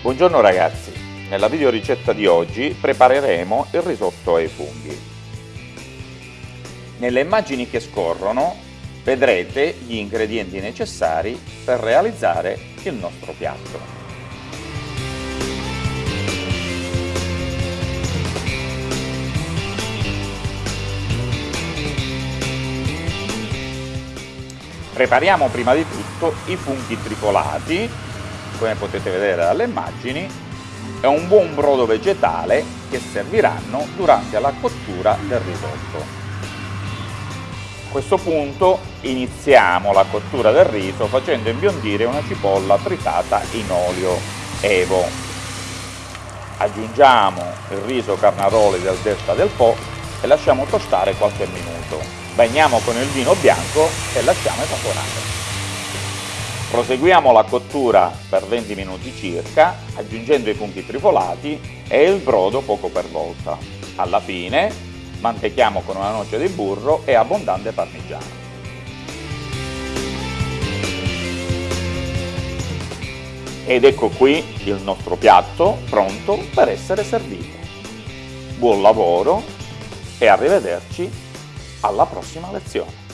Buongiorno ragazzi, nella video ricetta di oggi prepareremo il risotto ai funghi. Nelle immagini che scorrono vedrete gli ingredienti necessari per realizzare il nostro piatto. Prepariamo prima di tutto i funghi trifolati, come potete vedere dalle immagini, e un buon brodo vegetale che serviranno durante la cottura del risotto. A questo punto iniziamo la cottura del riso facendo imbiondire una cipolla tritata in olio evo. Aggiungiamo il riso carnaroli del Delta del Po e lasciamo tostare qualche minuto bagniamo con il vino bianco e lasciamo evaporare. Proseguiamo la cottura per 20 minuti circa, aggiungendo i funghi trifolati e il brodo poco per volta. Alla fine mantechiamo con una noce di burro e abbondante parmigiano. Ed ecco qui il nostro piatto pronto per essere servito. Buon lavoro e arrivederci alla prossima lezione.